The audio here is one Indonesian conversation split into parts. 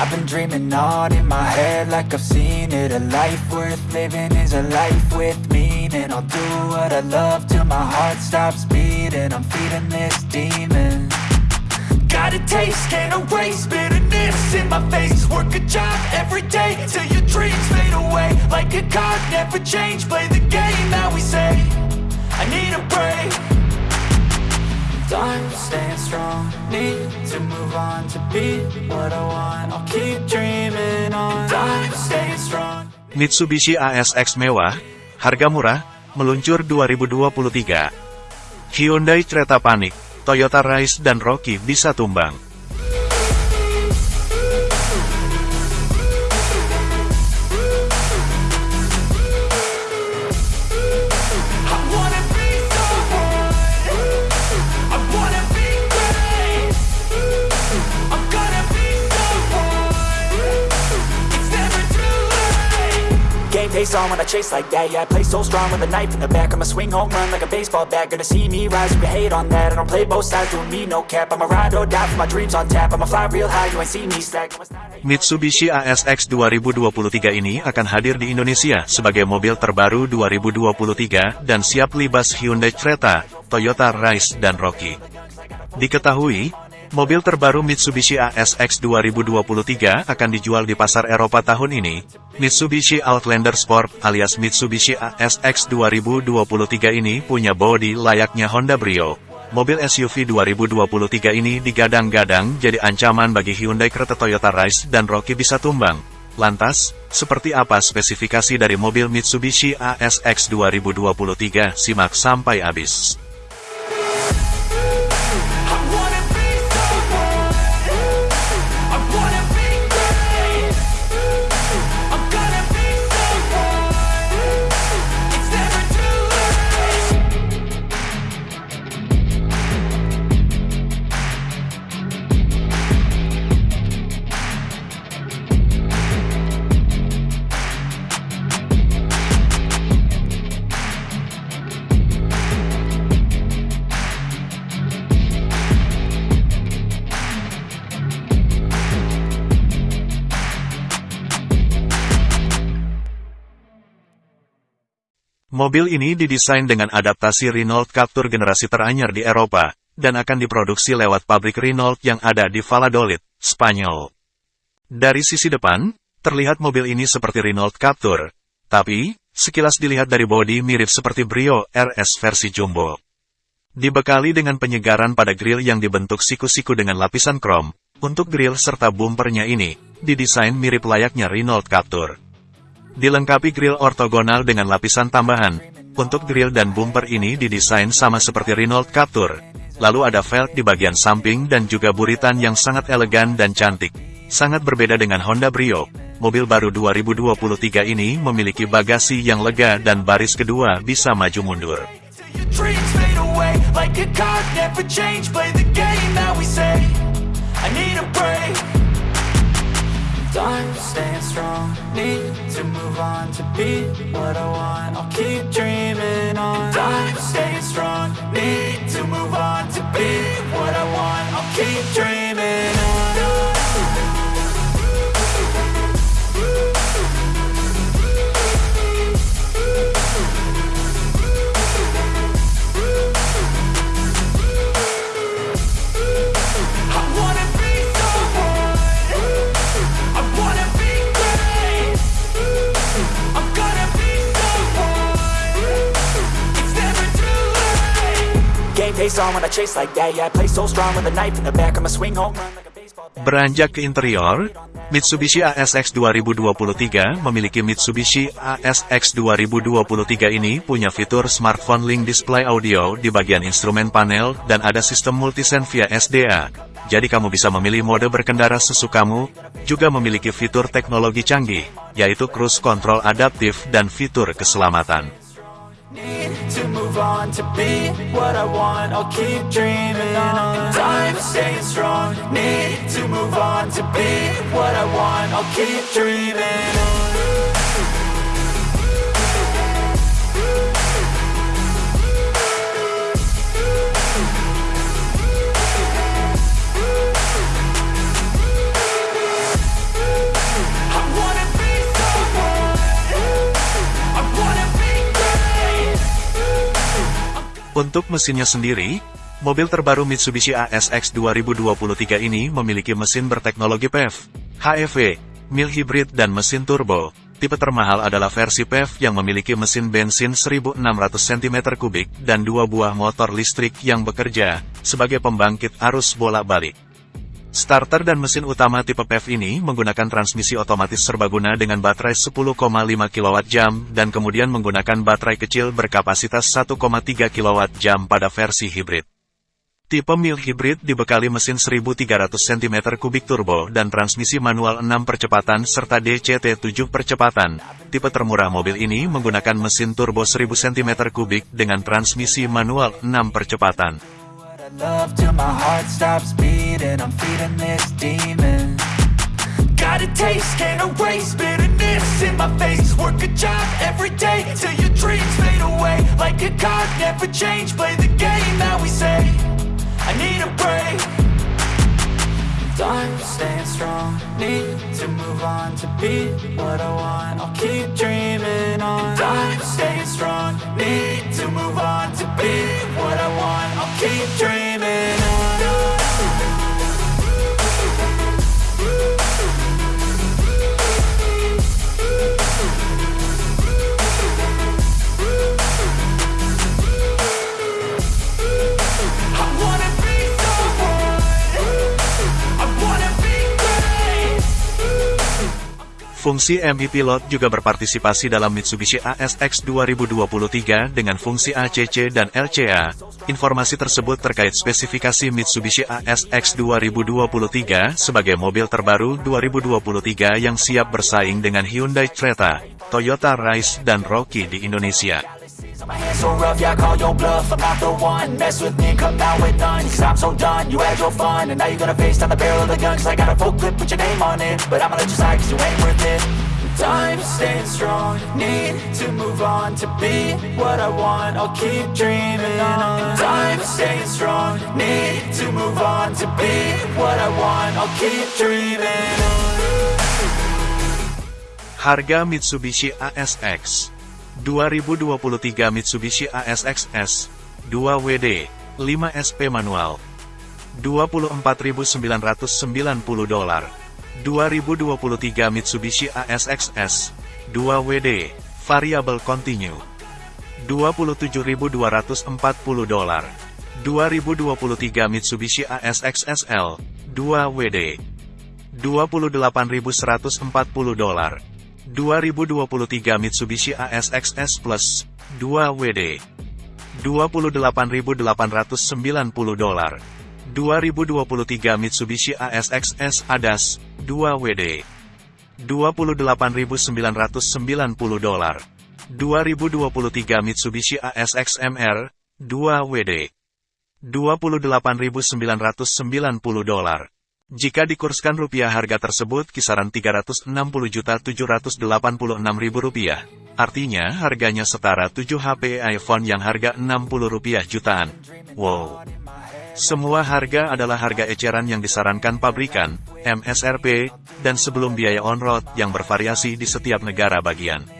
I've been dreaming on in my head like I've seen it. A life worth living is a life with meaning. I'll do what I love till my heart stops beating. I'm feeding this demon. Got a taste, can't erase bitterness in my face. Work a job every day till your dreams fade away. Like a card, never change, play Mitsubishi ASX mewah, harga murah, meluncur 2023. Hyundai Creta Panik, Toyota Rise dan Rocky bisa tumbang. Game face on when I chase like that. Yeah, I play so strong with a knife in the back. I'ma swing home run like a baseball bat. Gonna see me rise, you can hate on that. I don't play both sides, doing me no cap. I'ma ride or die for my dreams on tap. I'ma fly real high, you ain't see me slack. Mitsubishi ASX 2023 ini akan hadir di Indonesia sebagai mobil terbaru 2023 dan siap libas Hyundai Creta, Toyota Rise dan Rocky. Diketahui, mobil terbaru Mitsubishi ASX 2023 akan dijual di pasar Eropa tahun ini. Mitsubishi Outlander Sport alias Mitsubishi ASX 2023 ini punya bodi layaknya Honda Brio. Mobil SUV 2023 ini digadang-gadang jadi ancaman bagi Hyundai Creta Toyota Rise dan Rocky bisa tumbang. Lantas, seperti apa spesifikasi dari mobil Mitsubishi ASX 2023? Simak sampai habis. Mobil ini didesain dengan adaptasi Renault Captur generasi teranyar di Eropa, dan akan diproduksi lewat pabrik Renault yang ada di Valladolid, Spanyol. Dari sisi depan, terlihat mobil ini seperti Renault Captur, tapi, sekilas dilihat dari bodi mirip seperti Brio RS versi jumbo. Dibekali dengan penyegaran pada grill yang dibentuk siku-siku dengan lapisan krom, untuk grill serta bumpernya ini, didesain mirip layaknya Renault Captur. Dilengkapi grill ortogonal dengan lapisan tambahan. Untuk grill dan bumper ini didesain sama seperti Renault Captur. Lalu ada velg di bagian samping dan juga buritan yang sangat elegan dan cantik. Sangat berbeda dengan Honda Brio. Mobil baru 2023 ini memiliki bagasi yang lega dan baris kedua bisa maju mundur. Time staying strong. Need to move on to be what I want. I'll keep dreaming on. Time staying strong. Need to move on to be what I want. I'll keep dreaming late Game face on when I chase like that Yeah, I play so strong with a knife in the back I'ma swing home run like a baseball bat Beranjak ke interior, Mitsubishi ASX 2023 memiliki Mitsubishi ASX 2023 ini punya fitur Smartphone Link Display Audio di bagian instrumen panel dan ada sistem multisense via SDA. Jadi kamu bisa memilih mode berkendara sesukamu, juga memiliki fitur teknologi canggih, yaitu cruise control adaptif dan fitur keselamatan. On to be what I want. I'll keep dreaming on. Time staying strong. Need to move on to be what I want. I'll keep dreaming on. Untuk mesinnya sendiri, mobil terbaru Mitsubishi ASX 2023 ini memiliki mesin berteknologi PHEV, HEV, mil hybrid dan mesin turbo. Tipe termahal adalah versi PHEV yang memiliki mesin bensin 1600 cm3 dan dua buah motor listrik yang bekerja sebagai pembangkit arus bolak-balik. Starter dan mesin utama tipe PHEV ini menggunakan transmisi otomatis serbaguna dengan baterai 10,5 kWh dan kemudian menggunakan baterai kecil berkapasitas 1,3 kWh pada versi hibrid. Tipe mil hybrid dibekali mesin 1300 cm3 turbo dan transmisi manual 6 percepatan serta DCT 7 percepatan. Tipe termurah mobil ini menggunakan mesin turbo 1000 cm3 dengan transmisi manual 6 percepatan. Got a taste, can't erase bitterness in my face. Work a job every day till your dreams fade away. Like a card, never change, play the game that we say. I need a break. I'm staying strong. Need to move on to be what I want. I'll keep dreaming on. I'm staying strong. Need to move on to be what I want. I'll keep dreaming Fungsi MI Pilot juga berpartisipasi dalam Mitsubishi ASX 2023 dengan fungsi ACC dan LCA. Informasi tersebut terkait spesifikasi Mitsubishi ASX 2023 sebagai mobil terbaru 2023 yang siap bersaing dengan Hyundai Creta, Toyota Rise dan Rocky di Indonesia. My hands so rough, yeah, I call your bluff. I'm not the one, mess with me, come out with none. Cause I'm so done, you had your fun. And now you're gonna face down the barrel of the gun Cause I got a full clip, put your name on it. But I'ma let you slide cause you ain't worth it. Time staying strong, need to move on To be what I want, I'll keep dreaming on. Time staying strong, need to move on To be what I want, I'll keep dreaming on. Harga Mitsubishi ASX 2023 Mitsubishi ASX-S 2WD 5 SP manual 24.990 dolar 2023 Mitsubishi ASX-S 2WD variable continue 27.240 dolar 2023 Mitsubishi ASX SL 2WD 28.140 dolar 2023 Mitsubishi ASX-S Plus 2 WD 28.890 dolar. 2023 Mitsubishi ASX-S ADAS 2 WD 28.990 dolar. 2023 Mitsubishi ASX MR 2 WD 28.990 dolar jika dikurskan rupiah harga tersebut kisaran 360.786.000 rupiah. Artinya harganya setara 7 HP iPhone yang harga 60 rupiah jutaan. Wow. Semua harga adalah harga eceran yang disarankan pabrikan, MSRP, dan sebelum biaya on-road yang bervariasi di setiap negara bagian.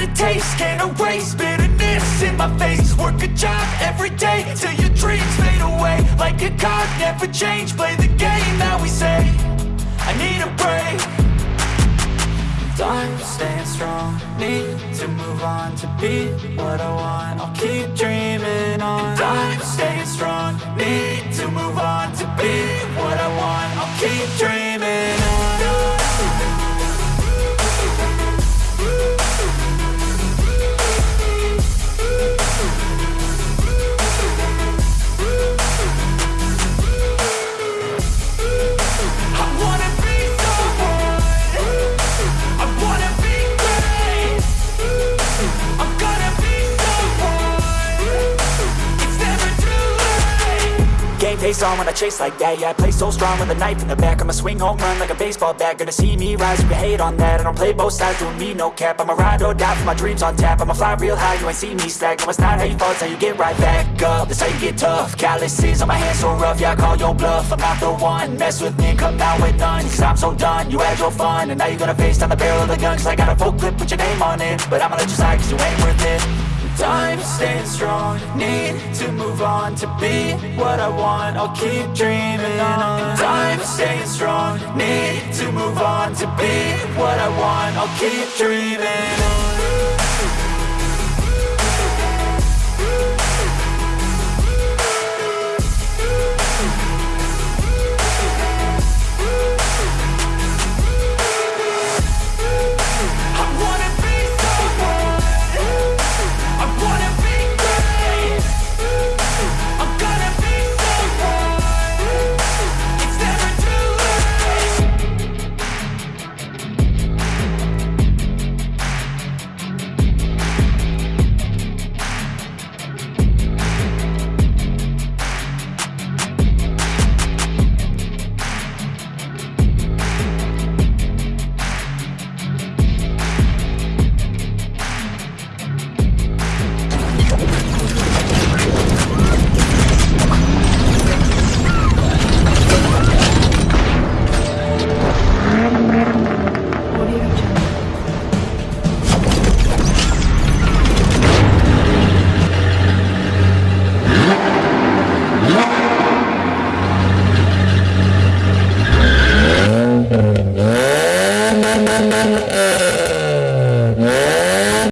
Got a taste, can't erase bitterness in my face. Work a job every day till your dreams fade away. Like a card, never change, play the game that we say. I need a break. I'm staying strong, need to move on to be what I want. I'll keep dreaming on. I'm staying strong, need to move on to be what I want. I'll keep dreaming face on when I chase like that. Yeah, I play so strong with a knife in the back. I'ma swing home run like a baseball bat. Gonna see me rise, you can hate on that. I don't play both sides, doing me no cap. I'ma ride or die for my dreams on tap. I'ma fly real high, you ain't see me slack. No, it's not how you fall, it's how you get right back up. That's how you get tough. Calluses on my hands so rough, yeah, I call your bluff. I'm not the one, mess with me come out with none. Cause I'm so done, you had your fun. And now you're gonna face down the barrel of the gun. Cause I got a full clip, put your name on it. But I'ma let you slide cause you ain't worth it. Time staying strong, need to move on to be what I want. I'll keep dreaming on. Time staying strong, need to move on to be what I want. I'll keep dreaming on.